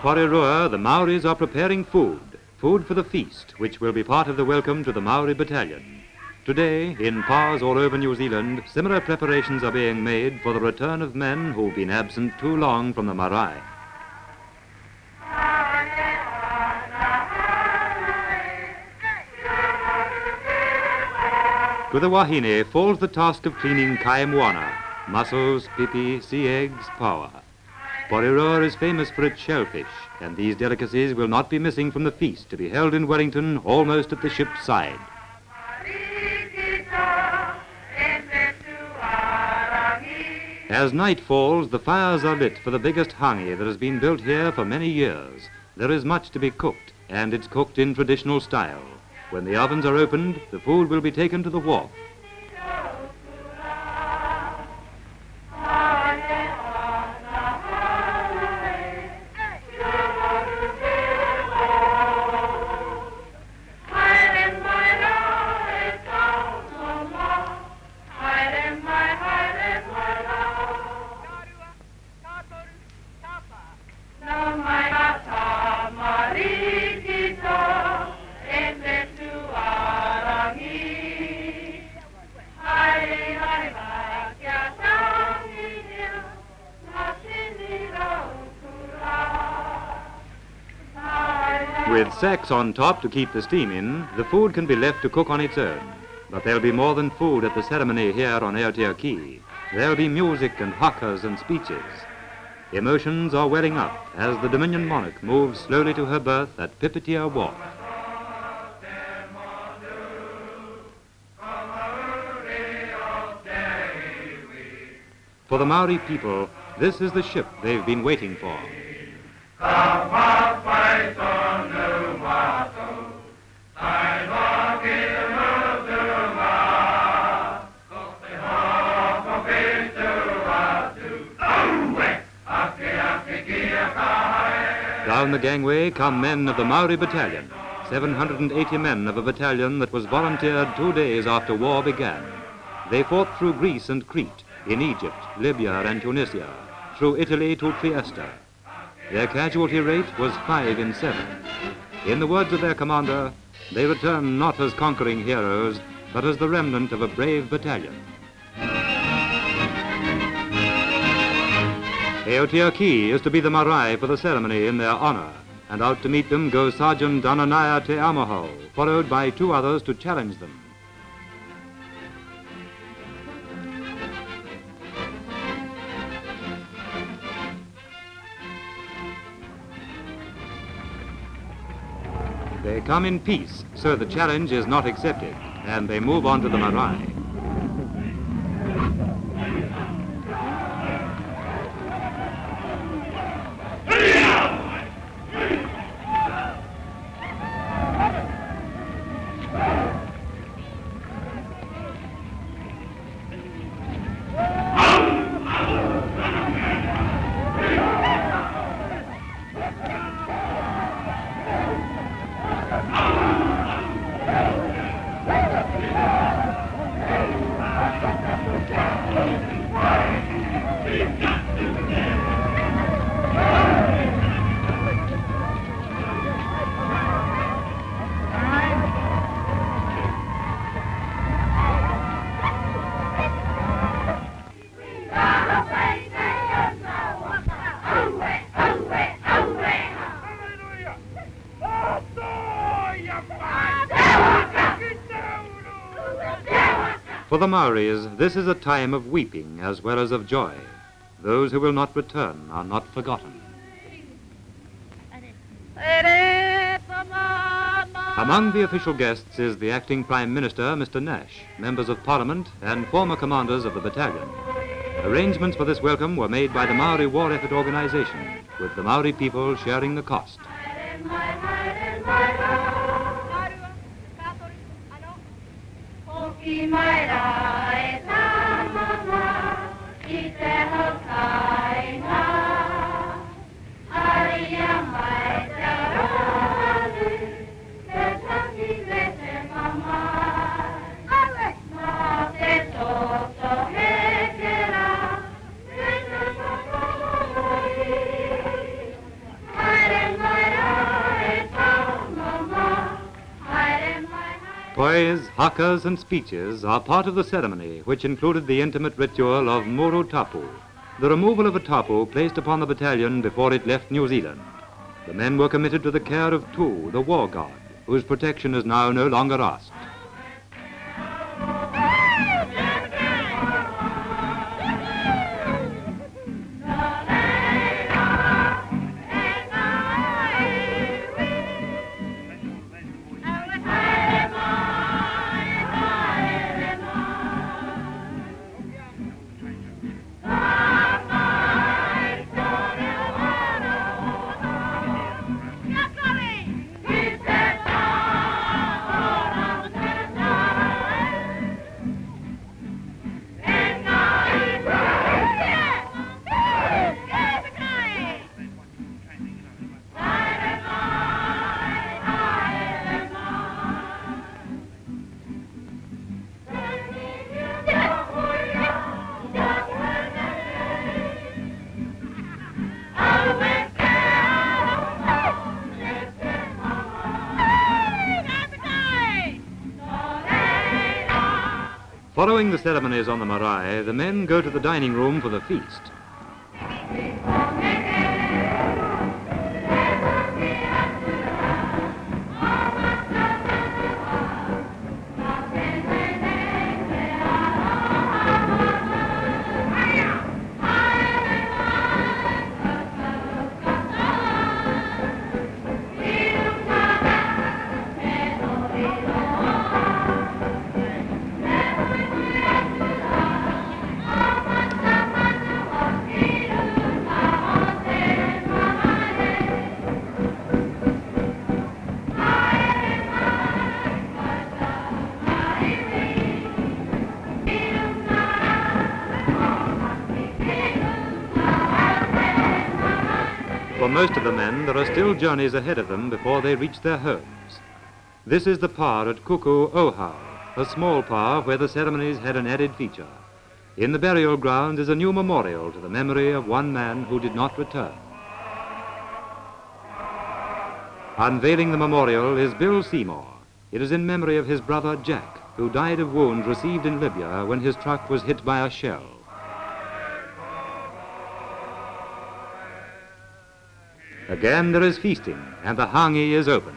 Porirua, the Maoris are preparing food, food for the feast, which will be part of the welcome to the Maori battalion. Today, in pas all over New Zealand, similar preparations are being made for the return of men who've been absent too long from the marae. To the wahine falls the task of cleaning kai moana, mussels, pipi, sea eggs, paua. Porirua is famous for its shellfish, and these delicacies will not be missing from the feast to be held in Wellington almost at the ship's side. As night falls, the fires are lit for the biggest hangi that has been built here for many years. There is much to be cooked, and it's cooked in traditional style. When the ovens are opened, the food will be taken to the wharf. With sacks on top to keep the steam in, the food can be left to cook on its own. But there'll be more than food at the ceremony here on Aotea Quay. There'll be music and hakas and speeches. Emotions are welling up as the Dominion Monarch moves slowly to her berth at Pipitea Wharf. For the Maori people, this is the ship they've been waiting for. Down the gangway come men of the Maori Battalion, 780 men of a battalion that was volunteered two days after war began. They fought through Greece and Crete, in Egypt, Libya and Tunisia, through Italy to Trieste. Their casualty rate was five in seven. In the words of their commander, they return not as conquering heroes, but as the remnant of a brave battalion. Aotea Quay is to be the marae for the ceremony in their honor, and out to meet them goes Sergeant Dananaya Te Amaho, followed by two others to challenge them. They come in peace, so the challenge is not accepted, and they move on to the marae. For the Maoris, this is a time of weeping as well as of joy. Those who will not return are not forgotten. Among the official guests is the acting Prime Minister, Mr. Nash, members of Parliament, and former commanders of the battalion. Arrangements for this welcome were made by the Maori War Effort Organization, with the Maori people sharing the cost. Ki mai ra e tā mama, ki te hau. Pois, hakas, and speeches are part of the ceremony, which included the intimate ritual of Muru Tapu, the removal of a tapu placed upon the battalion before it left New Zealand. The men were committed to the care of Tu, the war god, whose protection is now no longer asked. Following the ceremonies on the marae, the men go to the dining room for the feast. Most of the men, there are still journeys ahead of them before they reach their homes. This is the pa at Kuku Ohau, a small pa where the ceremonies had an added feature. In the burial ground is a new memorial to the memory of one man who did not return. Unveiling the memorial is Bill Seymour. It is in memory of his brother Jack, who died of wounds received in Libya when his truck was hit by a shell. Again there is feasting, and the hangi is opened.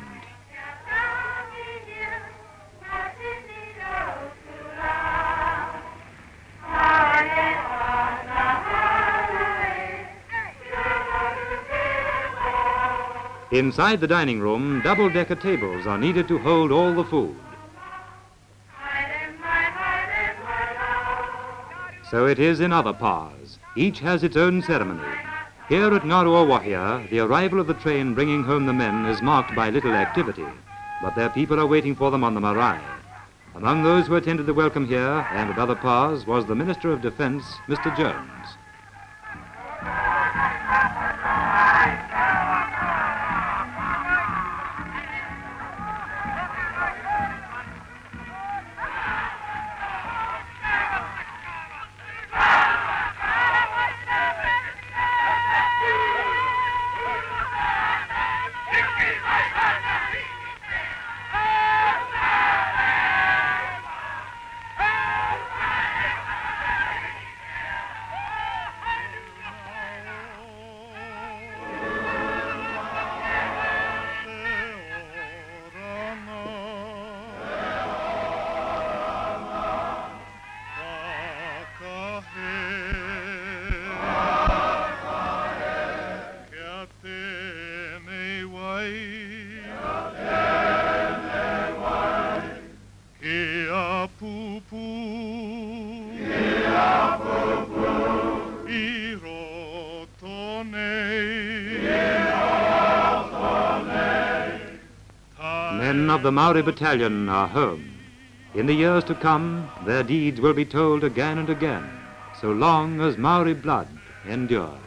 Inside the dining room, double-decker tables are needed to hold all the food. So it is in other pas. Each has its own ceremony. Here at Ngaruawahia, the arrival of the train bringing home the men is marked by little activity, but their people are waiting for them on the marae. Among those who attended the welcome here and at other pas was the Minister of Defense, Mr. Jones. The Maori Battalion are home. In the years to come, their deeds will be told again and again, so long as Maori blood endures.